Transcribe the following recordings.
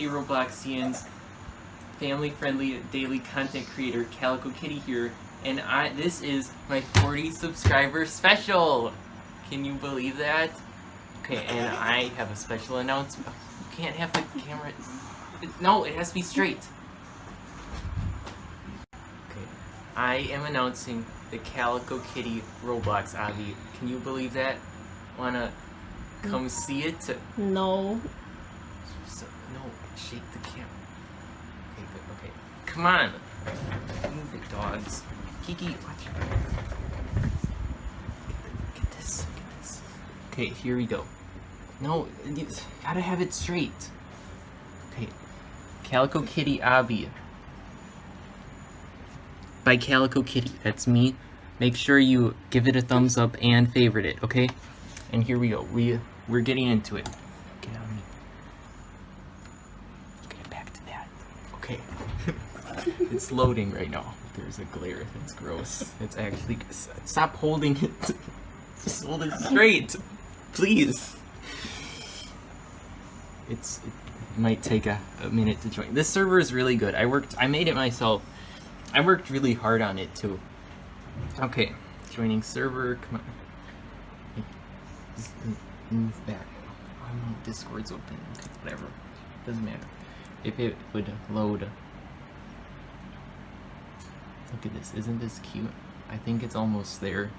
Hey Robloxians, family-friendly daily content creator Calico Kitty here, and I this is my 40 subscriber special. Can you believe that? Okay, and I have a special announcement. You can't have the camera. No, it has to be straight. Okay, I am announcing the Calico Kitty Roblox Obby. Can you believe that? Wanna come see it? No. So, no, shake the camera. Okay, good, okay. Come on! Move it, dogs. Kiki, watch. Get, the, get this, get this. Okay, here we go. No, you gotta have it straight. Okay. Calico Kitty Obby. By Calico Kitty, that's me. Make sure you give it a thumbs up and favorite it, okay? And here we go. We we're getting into it. Get on me. Get back to that. Okay. it's loading right now. There's a glare. It's gross. It's actually. Stop holding it. Just hold it straight. Please. It's. It might take a, a minute to join. This server is really good. I worked. I made it myself. I worked really hard on it too. Okay. Joining server. Come on. Uh, move back. Oh Discord's open. Okay, whatever. Doesn't matter. If it would load. Look at this. Isn't this cute? I think it's almost there.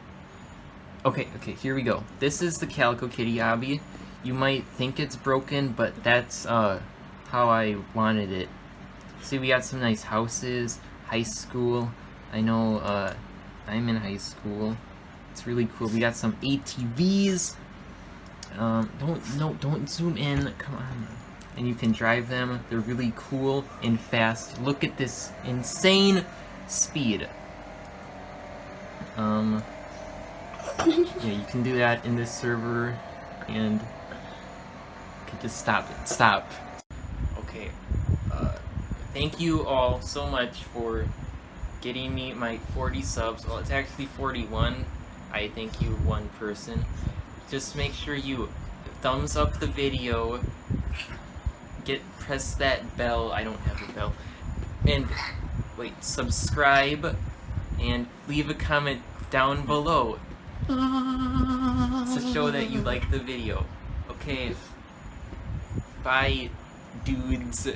Okay, okay, here we go. This is the Calico Kitty obby. You might think it's broken, but that's uh, how I wanted it. See, we got some nice houses, high school. I know uh, I'm in high school. It's really cool. We got some ATVs. Um, don't, no, don't zoom in. Come on. And you can drive them. They're really cool and fast. Look at this insane speed. Um, yeah, you can do that in this server, and okay, just stop it. Stop. Okay. Uh, thank you all so much for getting me my 40 subs. Well, it's actually 41. I thank you, one person. Just make sure you thumbs up the video. Get press that bell. I don't have a bell. And wait, subscribe and leave a comment down below to show that you like the video. Okay. Bye, dudes.